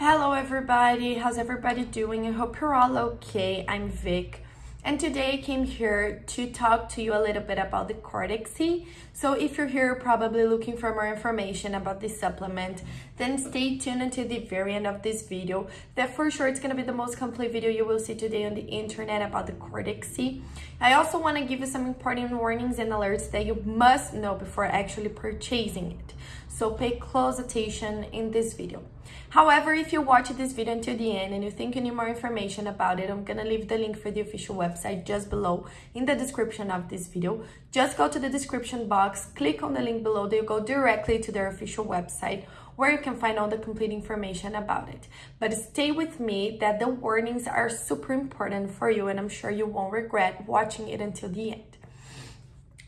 Hello everybody, how's everybody doing? I hope you're all okay. I'm Vic and today I came here to talk to you a little bit about the Cortexi. So if you're here probably looking for more information about this supplement, then stay tuned until the very end of this video. That for sure it's going to be the most complete video you will see today on the internet about the Cortexi. I also want to give you some important warnings and alerts that you must know before actually purchasing it. So pay close attention in this video. However, if you watch this video until the end and you think you need more information about it, I'm gonna leave the link for the official website just below in the description of this video. Just go to the description box, click on the link below, they go directly to their official website where you can find all the complete information about it. But stay with me that the warnings are super important for you and I'm sure you won't regret watching it until the end.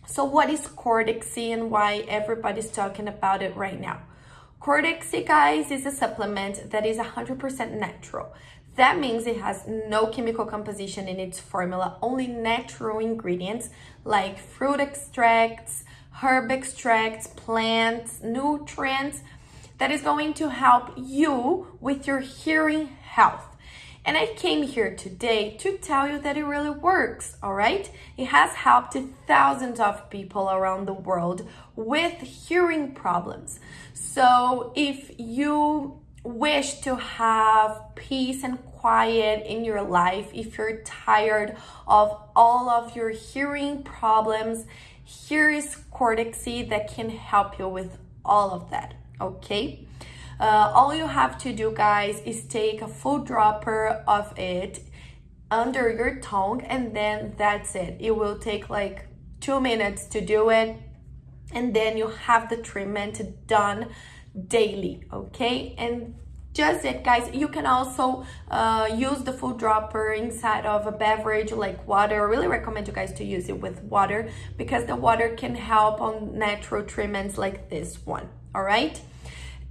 So what is Cortexi and why everybody's talking about it right now? Cortexi, guys, is a supplement that is 100% natural. That means it has no chemical composition in its formula, only natural ingredients like fruit extracts, herb extracts, plants, nutrients that is going to help you with your hearing health. And I came here today to tell you that it really works, all right? It has helped thousands of people around the world with hearing problems. So if you wish to have peace and quiet in your life, if you're tired of all of your hearing problems, here is Cortexi that can help you with all of that, okay? Uh, all you have to do, guys, is take a full dropper of it under your tongue and then that's it. It will take like two minutes to do it and then you have the treatment done daily, okay? And just it guys you can also uh, use the food dropper inside of a beverage like water. I really recommend you guys to use it with water because the water can help on natural treatments like this one all right?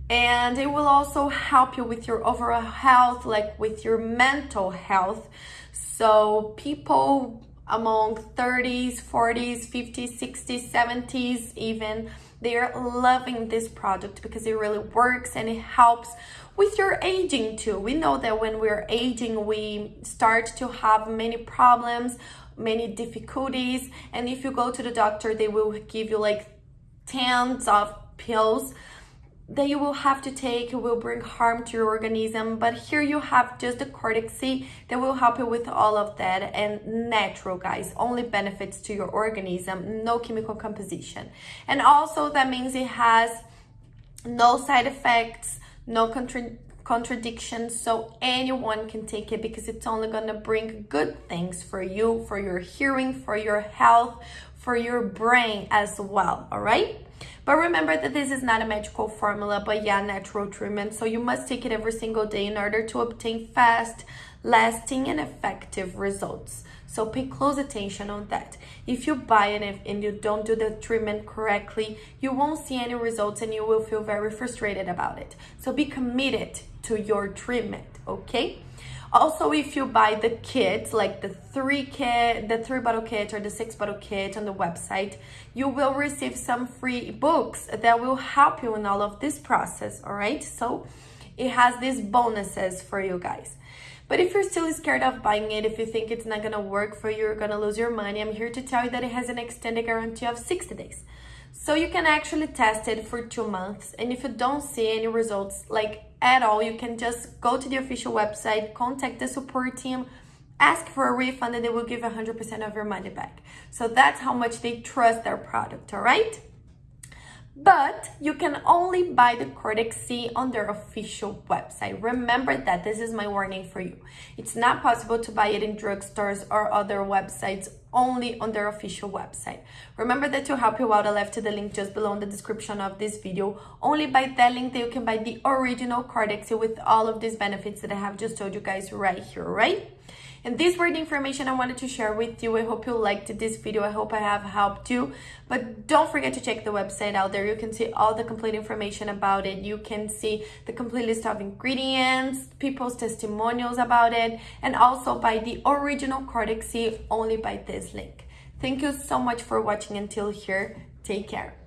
And it will also help you with your overall health like with your mental health. So people among 30s 40s 50s 60s 70s even they're loving this product because it really works and it helps with your aging too. We know that when we're aging we start to have many problems many difficulties. And if you go to the doctor they will give you like tons of pills that you will have to take will bring harm to your organism but here you have just the Cortexi that will help you with all of that and natural guys only benefits to your organism no chemical composition. And also that means it has no side effects no contra contradictions so anyone can take it because it's only to bring good things for you for your hearing for your health for your brain as well all right but remember that this is not a magical formula, but yeah, natural treatment. So you must take it every single day in order to obtain fast, lasting, and effective results. So pay close attention on that. If you buy it and you don't do the treatment correctly, you won't see any results and you will feel very frustrated about it. So be committed to your treatment, okay? Also, if you buy the kits, like the three kit, the three bottle kit or the six bottle kit on the website, you will receive some free books that will help you in all of this process, all right? So it has these bonuses for you guys. But if you're still scared of buying it, if you think it's not gonna work for you, you're gonna lose your money, I'm here to tell you that it has an extended guarantee of 60 days. So you can actually test it for two months. And if you don't see any results, like at all, you can just go to the official website, contact the support team, ask for a refund and they will give 100% of your money back. So that's how much they trust their product, all right? But you can only buy the Cortexi on their official website. Remember that this is my warning for you. It's not possible to buy it in drugstores or other websites only on their official website. Remember that to help you out, I left the link just below in the description of this video. Only by that link that you can buy the original Cortexi with all of these benefits that I have just told you guys right here, right? And this were the information I wanted to share with you. I hope you liked this video. I hope I have helped you. But don't forget to check the website out there. You can see all the complete information about it. You can see the complete list of ingredients, people's testimonials about it, and also buy the original Cortexi only by this link. Thank you so much for watching until here. Take care.